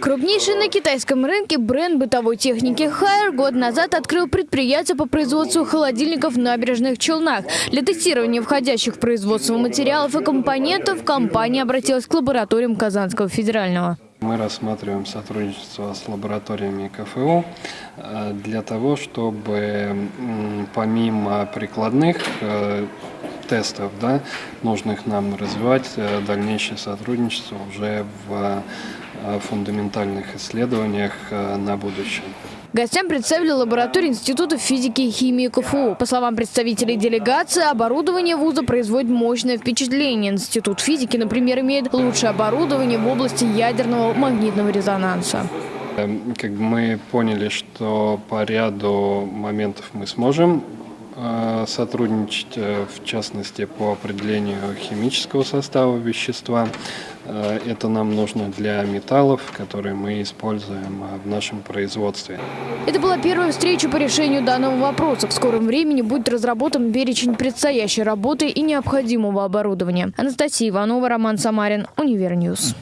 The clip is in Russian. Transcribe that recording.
Крупнейший на китайском рынке бренд бытовой техники Хайер год назад открыл предприятие по производству холодильников в набережных Челнах. Для тестирования входящих в производство материалов и компонентов компания обратилась к лабораториям Казанского федерального. Мы рассматриваем сотрудничество с лабораториями КФУ э, для того, чтобы помимо прикладных э, тестов, да, нужных нам развивать э, дальнейшее сотрудничество уже в э, фундаментальных исследованиях э, на будущее. Гостям представили лабораторию Института физики и химии КФУ. По словам представителей делегации, оборудование вуза производит мощное впечатление. Институт физики, например, имеет лучшее оборудование в области ядерного магнитного резонанса. Эм, Как бы мы поняли, что по ряду моментов мы сможем сотрудничать, э, в частности по определению химического состава вещества. Э, Это нам нужно для металлов, которые мы используем э, в нашем производстве. Это была первая встреча по решению данного вопроса. В скором времени будет разработан перечень предстоящей работы и необходимого оборудования. Анастасия Иванова, Роман Самарин, UniverNews.